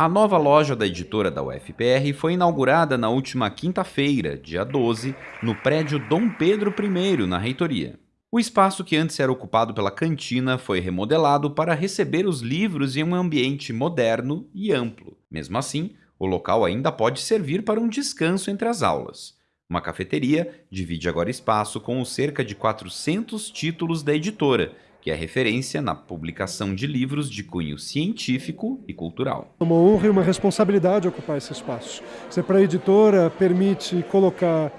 A nova loja da editora da UFPR foi inaugurada na última quinta-feira, dia 12, no prédio Dom Pedro I, na reitoria. O espaço que antes era ocupado pela cantina foi remodelado para receber os livros em um ambiente moderno e amplo. Mesmo assim, o local ainda pode servir para um descanso entre as aulas. Uma cafeteria divide agora espaço com os cerca de 400 títulos da editora, que é referência na publicação de livros de cunho científico e cultural. É uma honra e uma responsabilidade ocupar esse espaço. Você, para a editora, permite colocar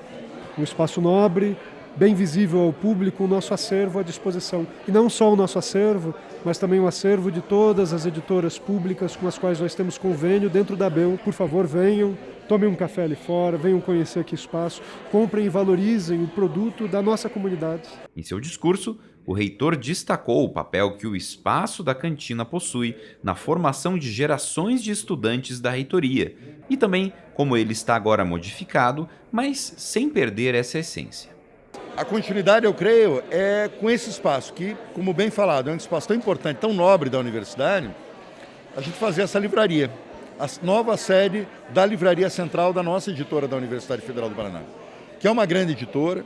um espaço nobre, bem visível ao público, o nosso acervo à disposição. E não só o nosso acervo, mas também o acervo de todas as editoras públicas com as quais nós temos convênio dentro da BEL. Por favor, venham, tomem um café ali fora, venham conhecer aqui o espaço, comprem e valorizem o produto da nossa comunidade. Em seu discurso, o reitor destacou o papel que o espaço da cantina possui na formação de gerações de estudantes da reitoria e também como ele está agora modificado, mas sem perder essa essência. A continuidade, eu creio, é com esse espaço que, como bem falado, é um espaço tão importante, tão nobre da universidade, a gente fazer essa livraria, a nova sede da Livraria Central da nossa editora da Universidade Federal do Paraná, que é uma grande editora,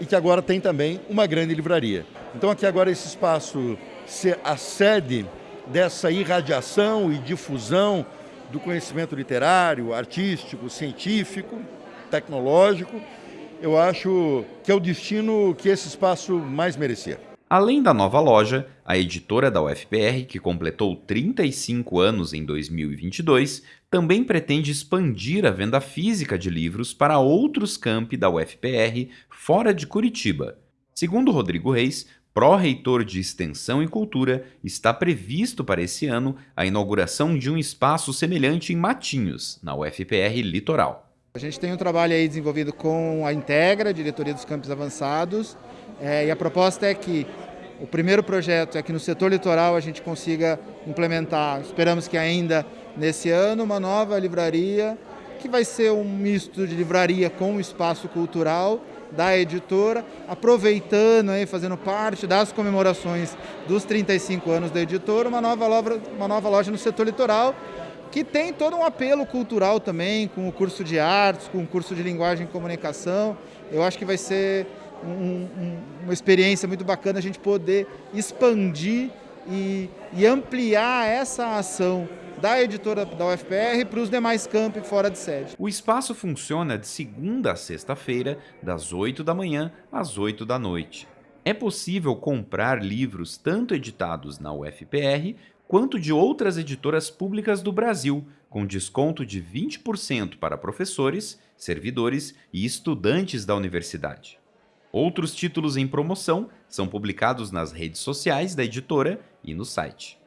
e que agora tem também uma grande livraria. Então aqui agora esse espaço ser a sede dessa irradiação e difusão do conhecimento literário, artístico, científico, tecnológico, eu acho que é o destino que esse espaço mais merecia. Além da nova loja, a editora da UFPR, que completou 35 anos em 2022, também pretende expandir a venda física de livros para outros campi da UFPR fora de Curitiba. Segundo Rodrigo Reis, pró-reitor de Extensão e Cultura, está previsto para esse ano a inauguração de um espaço semelhante em Matinhos, na UFPR Litoral. A gente tem um trabalho aí desenvolvido com a Integra, Diretoria dos Campos Avançados, é, e a proposta é que o primeiro projeto é que no setor litoral a gente consiga implementar, esperamos que ainda nesse ano, uma nova livraria, que vai ser um misto de livraria com espaço cultural da editora, aproveitando aí, fazendo parte das comemorações dos 35 anos da editora, uma nova loja, uma nova loja no setor litoral, que tem todo um apelo cultural também, com o curso de artes, com o curso de linguagem e comunicação. Eu acho que vai ser um, um, uma experiência muito bacana a gente poder expandir e, e ampliar essa ação da editora da UFPR para os demais campi fora de sede. O espaço funciona de segunda a sexta-feira, das 8 da manhã às 8 da noite. É possível comprar livros tanto editados na UFPR quanto de outras editoras públicas do Brasil, com desconto de 20% para professores, servidores e estudantes da universidade. Outros títulos em promoção são publicados nas redes sociais da editora e no site.